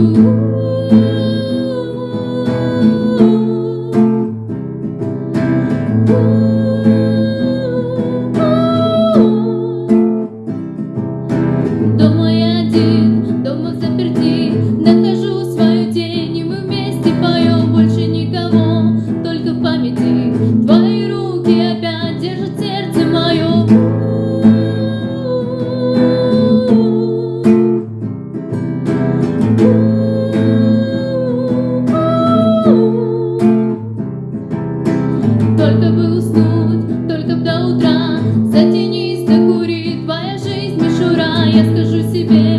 you. я скажу себе.